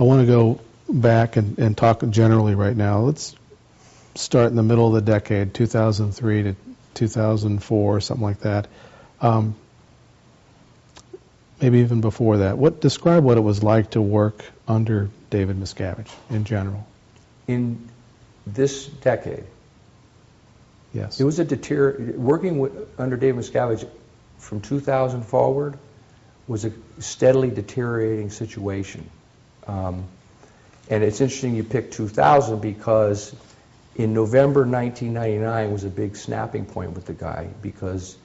I want to go back and, and talk generally right now. Let's start in the middle of the decade, 2003 to 2004, something like that. Um, maybe even before that. What describe what it was like to work under David Miscavige in general? In this decade, Yes. it was a deter, working with, under David Miscavige from 2000 forward was a steadily deteriorating situation. Um, And it's interesting you picked 2000 because in November 1999 was a big snapping point with the guy because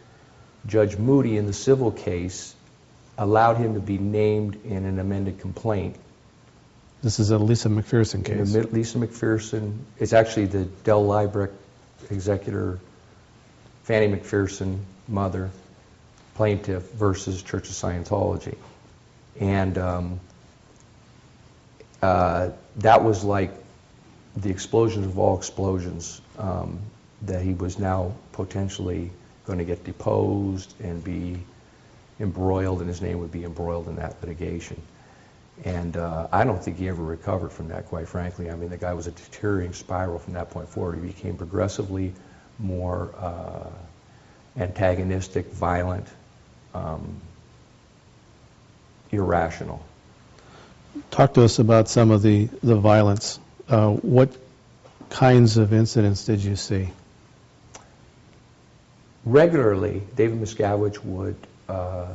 Judge Moody in the civil case allowed him to be named in an amended complaint This is a Lisa McPherson in the case. Lisa McPherson, it's actually the Dell Liebreich executor, Fannie McPherson, mother, plaintiff versus Church of Scientology. And um, uh, that was like the explosion of all explosions, um, that he was now potentially going to get deposed and be embroiled, and his name would be embroiled in that litigation. And uh, I don't think he ever recovered from that, quite frankly. I mean, the guy was a deteriorating spiral from that point forward. He became progressively more uh, antagonistic, violent, um, irrational. Talk to us about some of the, the violence. Uh, what kinds of incidents did you see? Regularly, David Miscavige would, uh,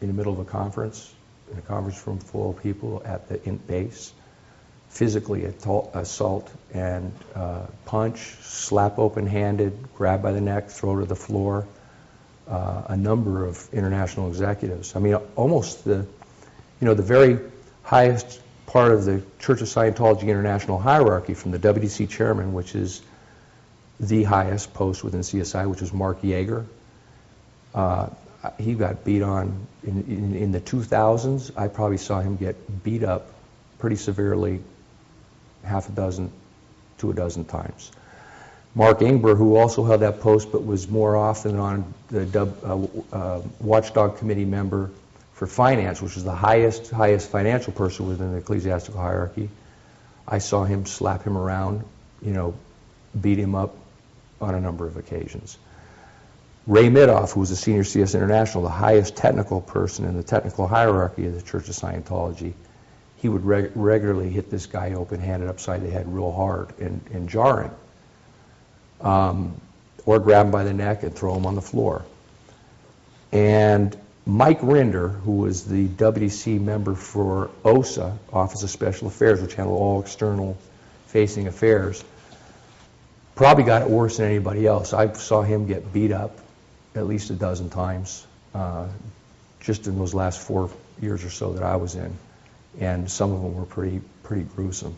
in the middle of a conference, in a conference room full of people at the int base, physically assault and uh, punch, slap open-handed, grab by the neck, throw to the floor, uh, a number of international executives. I mean, almost the, you know, the very highest part of the Church of Scientology international hierarchy, from the WDC chairman, which is the highest post within CSI, which was Mark Yeager. Uh, he got beat on in, in, in the 2000s. I probably saw him get beat up pretty severely half a dozen to a dozen times. Mark Ingber, who also held that post but was more often on the uh, uh, watchdog committee member for finance, which was the highest highest financial person within the ecclesiastical hierarchy. I saw him slap him around, you know, beat him up on a number of occasions. Ray Mithoff, who was a senior CS International, the highest technical person in the technical hierarchy of the Church of Scientology, he would reg- regularly hit this guy open-handed upside the head real hard and, and jarring, um, or grab him by the neck and throw him on the floor. And Mike Rinder, who was the WDC member for OSA, Office of Special Affairs, which handled all external facing affairs, probably got it worse than anybody else. I saw him get beat up at least a dozen times uh, just in those last four years or so that I was in, and some of them were pretty pretty gruesome.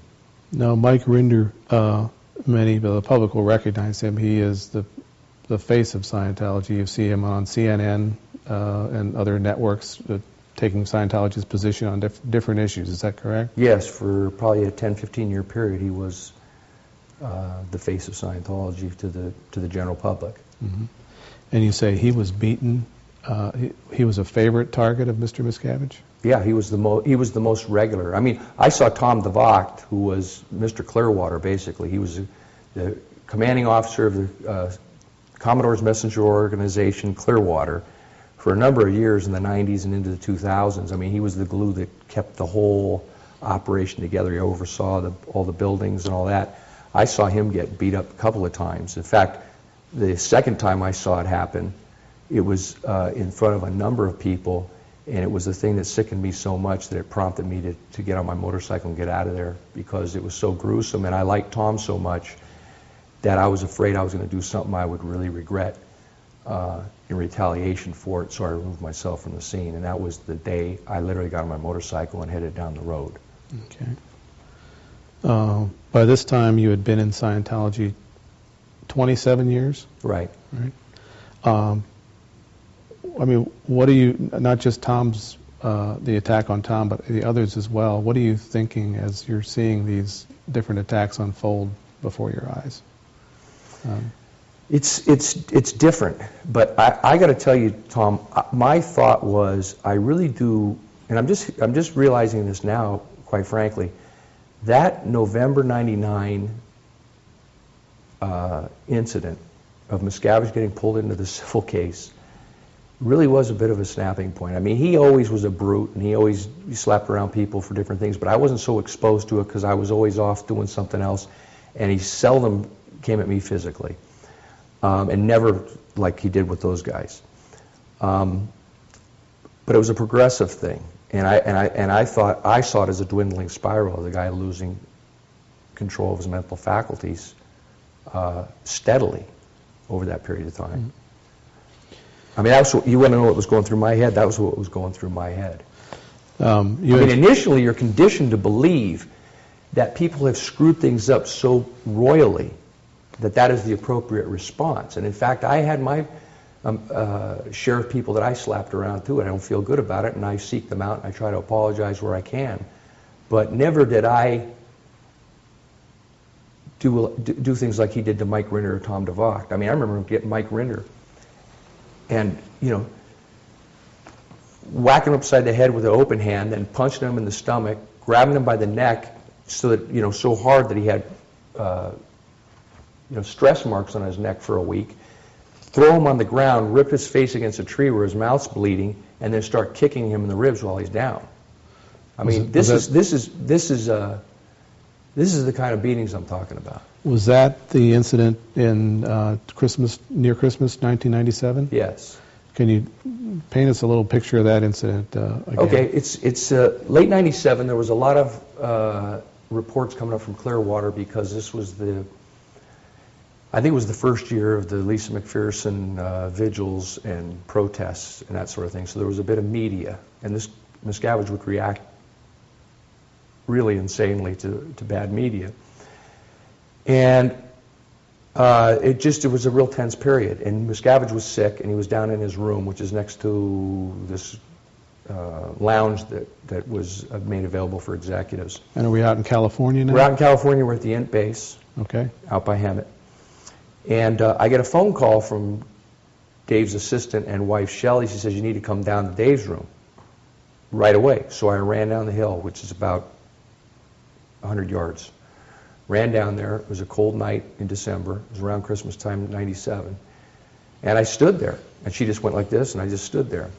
Now, Mike Rinder, uh, many of the public will recognize him. He is the the face of Scientology. You see him on CNN uh, and other networks uh, taking Scientology's position on diff- different issues. Is that correct? Yes, for probably a 10, 15 year period, he was uh, the face of Scientology to the to the general public. And you say he was beaten. Uh, he, he was a favorite target of Mr. Miscavige. Yeah, he was the mo- he was the most regular. I mean, I saw Tom DeVocht, who was Mr. Clearwater, basically. He was the commanding officer of the uh, Commodore's Messenger Organization, Clearwater, for a number of years in the 90s and into the 2000s. I mean, he was the glue that kept the whole operation together. He oversaw the, all the buildings and all that. I saw him get beat up a couple of times. In fact, the second time I saw it happen, it was uh, in front of a number of people, and it was the thing that sickened me so much that it prompted me to, to get on my motorcycle and get out of there because it was so gruesome, and I liked Tom so much that I was afraid I was going to do something I would really regret uh, in retaliation for it, so I removed myself from the scene, and that was the day I literally got on my motorcycle and headed down the road. Okay. Uh, by this time, you had been in Scientology 27 years. Right. Um, I mean, what are you? Not just Tom's, uh, the attack on Tom, but the others as well. What are you thinking as you're seeing these different attacks unfold before your eyes? Um, It's it's it's different, but I, I got to tell you, Tom. My thought was I really do, and I'm just I'm just realizing this now, quite quite frankly. That November 99 uh, incident of Miscavige getting pulled into the civil case really was a bit of a snapping point. I mean, he always was a brute, and he always slapped around people for different things, but I wasn't so exposed to it because I was always off doing something else, and he seldom came at me physically, um, and never like he did with those guys. Um, but it was a progressive thing, and I and I and I thought I saw it as a dwindling spiral, of the guy losing control of his mental faculties uh, steadily over that period of time. I mean, that's what, you want to know what was going through my head? That was what was going through my head. Um, you I mean, initially, you're conditioned to believe that people have screwed things up so royally that that is the appropriate response. And in fact, I had my um, uh, share of people that I slapped around too, and I don't feel good about it, and I seek them out, and I try to apologize where I can. But never did I do, do, things like he did to Mike Rinder or Tom DeVocht. I mean, I remember getting Mike Rinder and, you know, whacking him upside the head with an open hand and punching him in the stomach, grabbing him by the neck so that, you know, so hard that he had, uh, you know, stress marks on his neck for a week, throw him on the ground, rip his face against a tree where his mouth's bleeding, and then start kicking him in the ribs while he's down. I mean, this was is, this is, this is, uh, this is the kind of beatings I'm talking about. Was that the incident in uh, Christmas, near Christmas, 1997? Yes. Can you paint us a little picture of that incident uh, again? Okay, it's, it's uh, late 97, there was a lot of uh, reports coming up from Clearwater because this was the, I think it was the first year of the Lisa McPherson uh, vigils and protests and that sort of thing. So there was a bit of media, and this Miscavige would react really insanely to, to bad media. And uh, it just, it was a real tense period. And Miscavige was sick, and he was down in his room, which is next to this uh, lounge that, that was uh, made available for executives. And are we out in California now? We're out in California, we're at the Int base, Okay. out by Hemet. And uh, I get a phone call from Dave's assistant and wife, Shelley. She says, you need to come down to Dave's room right away. So I ran down the hill, which is about 100 yards. Ran down there. It was a cold night in December. It was around Christmas time, 97. And I stood there. And she just went like this, and I just stood there.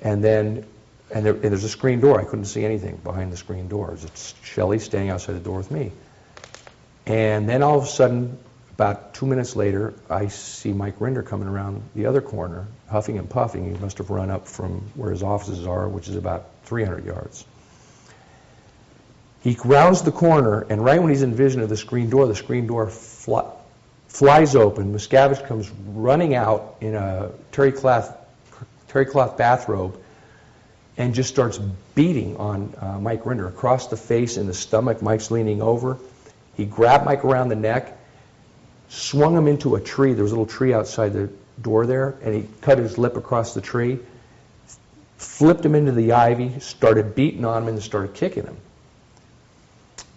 And then, and, there, and there's a screen door. I couldn't see anything behind the screen door. It's Shelley standing outside the door with me. And then all of a sudden, about two minutes later, I see Mike Rinder coming around the other corner, huffing and puffing. He must have run up from where his offices are, which is about 300 yards. He rounds the corner, and right when he's in vision of the screen door, the screen door flies open. Miscavige comes running out in a terry cloth, terry cloth bathrobe and just starts beating on uh, Mike Rinder across the face and the stomach. Mike's leaning over. He grabbed Mike around the neck, swung him into a tree. There was a little tree outside the door there, and he cut his lip across the tree, flipped him into the ivy, started beating on him, and started kicking him.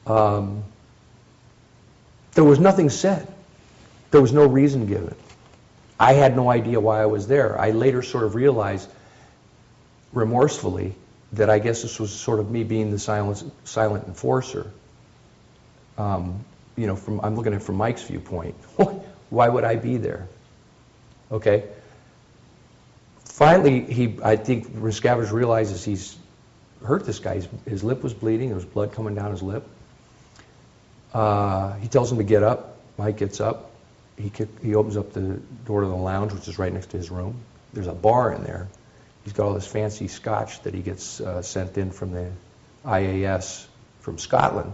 Um, there was nothing said. There was no reason given. I had no idea why I was there. I later sort of realized remorsefully that I guess this was sort of me being the silent, silent enforcer. Um, you know, from I'm looking at it from Mike's viewpoint. why would I be there? Okay. Finally, he I think Miscavige realizes he's hurt this guy. His, his lip was bleeding. There was blood coming down his lip. Uh, he tells him to get up. Mike gets up. He, kick, he opens up the door to the lounge, which is right next to his room. There's a bar in there. He's got all this fancy scotch that he gets uh, sent in from the IAS from Scotland.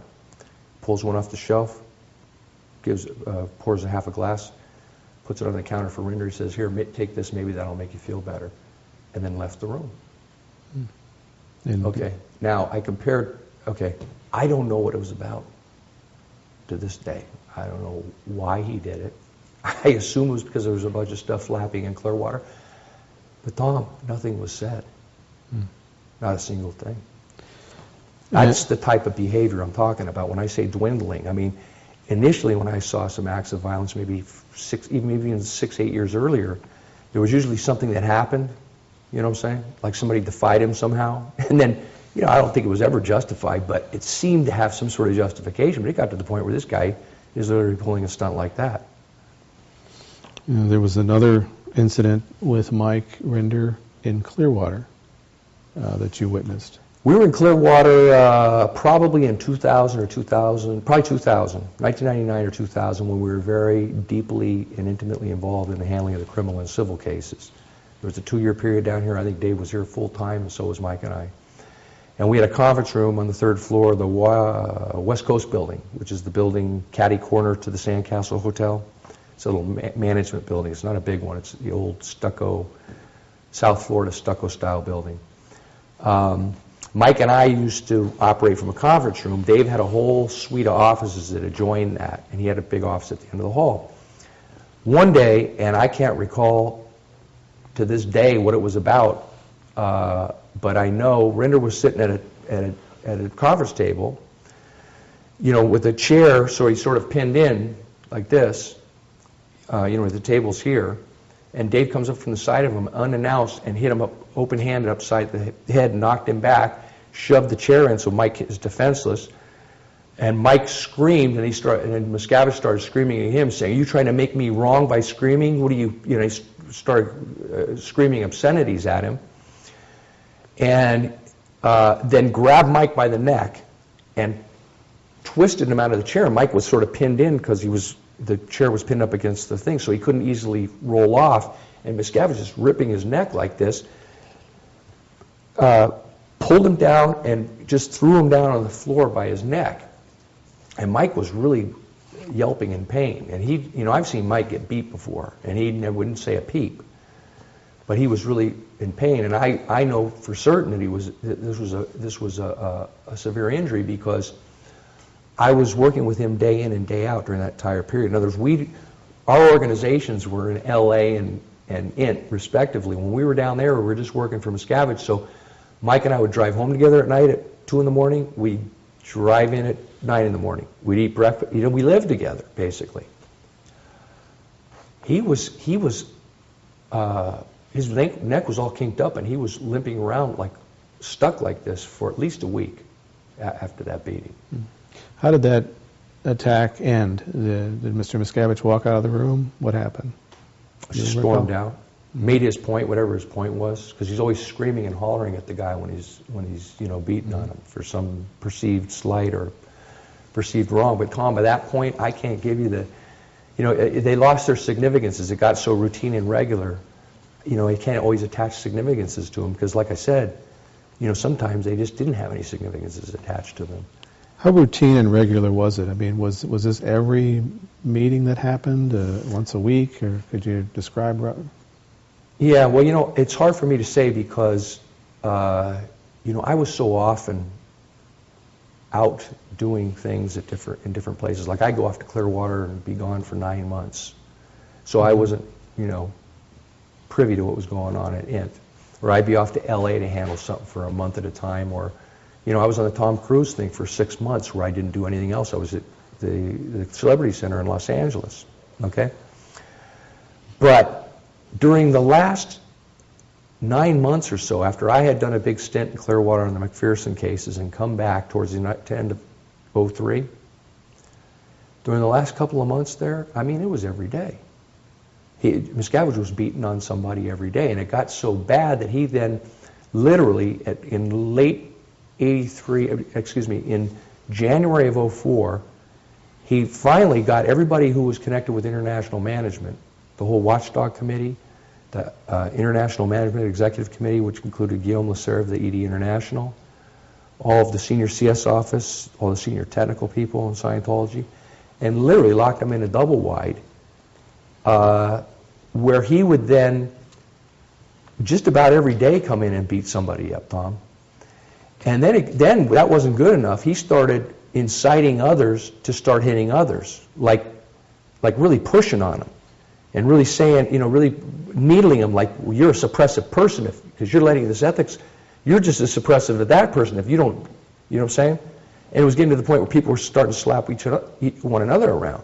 Pulls one off the shelf, gives, uh, pours a half a glass, puts it on the counter for Rinder. He says, "Here, take this. Maybe that'll make you feel better." And then left the room. And- Okay. Now I compared. Okay, I don't know what it was about. To this day, I don't know why he did it. I assume it was because there was a bunch of stuff flapping in Clearwater. But Tom, nothing was said. Not a single thing. That's the type of behavior I'm talking about when I say dwindling. I mean, initially when I saw some acts of violence, maybe six, even maybe even six, eight years earlier, there was usually something that happened. You know what I'm saying? Like somebody defied him somehow, and then you know, I don't think it was ever justified, but it seemed to have some sort of justification. But it got to the point where this guy is literally pulling a stunt like that. You know, there was another incident with Mike Rinder in Clearwater uh, that you witnessed. We were in Clearwater uh, probably in 2000 or 2000, probably 2000, 1999 or 2000, when we were very deeply and intimately involved in the handling of the criminal and civil cases. There was a two-year period down here. I think Dave was here full-time, and so was Mike and I. And we had a conference room on the third floor of the uh, West Coast Building, which is the building catty corner to the Sandcastle Hotel. It's a little ma- management building. It's not a big one. It's the old stucco, South Florida stucco-style building. Um, Mike and I used to operate from a conference room. Dave had a whole suite of offices that adjoined that, and he had a big office at the end of the hall. One day, and I can't recall to this day what it was about, uh, but I know Rinder was sitting at a, at a, at a conference table, you know, with a chair, so he's sort of pinned in like this, uh, you know, with the tables here, and Dave comes up from the side of him unannounced and hit him up open-handed upside the head, knocked him back, shoved the chair in so Mike is defenseless. And Mike screamed, and he started, and Miscavige started screaming at him, saying, "Are you trying to make me wrong by screaming? What do you, you know?" He started uh, screaming obscenities at him, and uh, then grabbed Mike by the neck and twisted him out of the chair. Mike was sort of pinned in because he was the chair was pinned up against the thing, so he couldn't easily roll off. And Miscavige just ripping his neck like this, uh, pulled him down and just threw him down on the floor by his neck. And Mike was really yelping in pain. And he, you know, I've seen Mike get beat before, and he never, wouldn't say a peep. But he was really in pain, and I, I know for certain that he was. that This was a this was a, a, a severe injury because I was working with him day in and day out during that entire period. In other words, we, our organizations were in L.A. and and INT respectively. When we were down there, we were just working for Miscavige. So Mike and I would drive home together at night at two in the morning. We'd drive in at nine in the morning. We'd eat breakfast. You know, we lived together basically. He was he was uh, his neck, neck was all kinked up, and he was limping around like stuck like this for at least a week after that beating. How did that attack end? Did did Mr. Miscavige walk out of the room? What happened? Stormed out, made his point, whatever his point was, because he's always screaming and hollering at the guy when he's when he's you know beating on him for some perceived slight or perceived wrong. But Tom, by that point, I can't give you the, you know, they lost their significance as it got so routine and regular. You know, you can't always attach significances to them because, like I said, you know, sometimes they just didn't have any significances attached to them. How routine and regular was it? I mean, was was this every meeting that happened, uh, once a week, or could you describe? Yeah, well, you know, it's hard for me to say because, uh, you know, I was so often out doing things at different, in different places. Like I go off to Clearwater and be gone for nine months. So I wasn't, you know, privy to what was going on at INT. Or I'd be off to LA to handle something for a month at a time. Or, you know, I was on the Tom Cruise thing for six months where I didn't do anything else. I was at the, the Celebrity Center in Los Angeles. Okay? But during the last nine months or so, after I had done a big stint in Clearwater on the McPherson cases and come back towards the end of 03, during the last couple of months there, I mean, it was every day. He, Miscavige was beaten on somebody every day, and it got so bad that he then literally, at, in late 83, uh, excuse me, in January of 04, he finally got everybody who was connected with international management, the whole watchdog committee, the uh, International Management Executive Committee, which included Guillaume Lasserre of the ED International, all of the senior CS office, all the senior technical people in Scientology, and literally locked them in a double wide, uh, where he would then just about every day come in and beat somebody up, Tom. And then, it, then that wasn't good enough. He started inciting others to start hitting others, like, like really pushing on them, and really saying, you know, really needling them like well, you're a suppressive person if because you're letting this ethics, you're just as suppressive of that person if you don't, you know what I'm saying? And it was getting to the point where people were starting to slap each other, one another around.